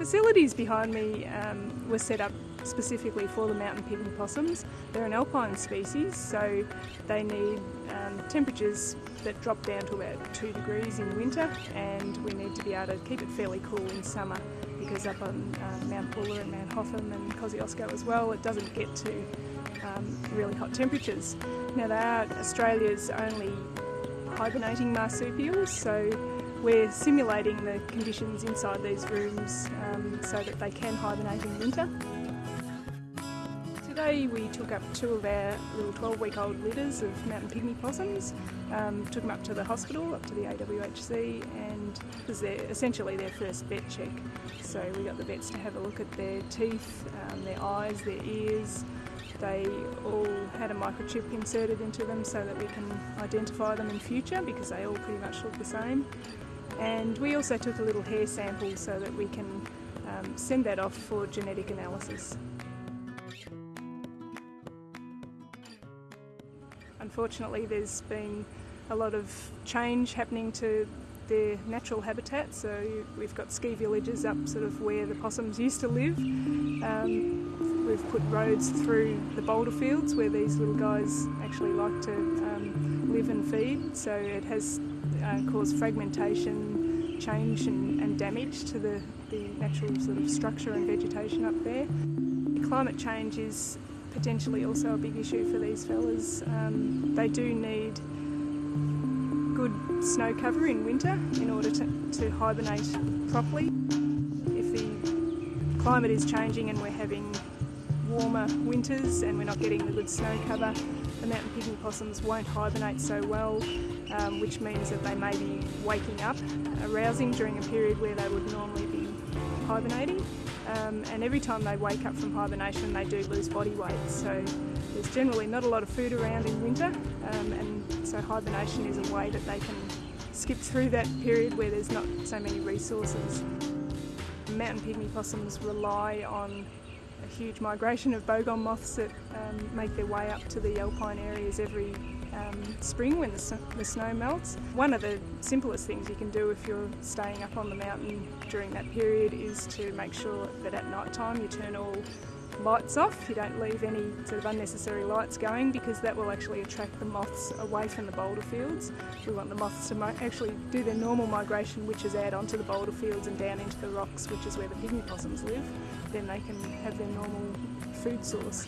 facilities behind me um, were set up specifically for the mountain pygmy possums. They're an alpine species, so they need um, temperatures that drop down to about 2 degrees in winter and we need to be able to keep it fairly cool in summer because up on uh, Mount Buller and Mount Hotham and Kosciuszko as well it doesn't get to um, really hot temperatures. Now they are Australia's only hibernating marsupials so we're simulating the conditions inside these rooms um, so that they can hibernate in winter. Today we took up two of our little 12 week old litters of mountain pygmy possums, um, took them up to the hospital, up to the AWHC and it was their, essentially their first vet check. So we got the vets to have a look at their teeth, um, their eyes, their ears. They all had a microchip inserted into them so that we can identify them in future because they all pretty much look the same. And we also took a little hair sample so that we can um, send that off for genetic analysis. Unfortunately there's been a lot of change happening to their natural habitat so we've got ski villages up sort of where the possums used to live. Um, we've put roads through the boulder fields where these little guys actually like to um, live and feed so it has uh, caused fragmentation, change and, and damage to the, the natural sort of structure and vegetation up there. Climate change is potentially also a big issue for these fellas. Um, they do need good snow cover in winter in order to, to hibernate properly. If the climate is changing and we're having warmer winters and we're not getting the good snow cover, the mountain pygmy possums won't hibernate so well, um, which means that they may be waking up, arousing during a period where they would normally be hibernating um, and every time they wake up from hibernation they do lose body weight so there's generally not a lot of food around in winter um, and so hibernation is a way that they can skip through that period where there's not so many resources. Mountain pygmy possums rely on a huge migration of bogong moths that um, make their way up to the alpine areas every um, spring when the, the, snow melts. One of the simplest things you can do if you're staying up on the mountain during that period is to make sure that at night time you turn all lights off. You don't leave any sort of unnecessary lights going because that will actually attract the moths away from the boulder fields. We want the moths to actually do their normal migration which is out onto the boulder fields and down into the rocks which is where the pygmy possums live. Then they can have their normal food source.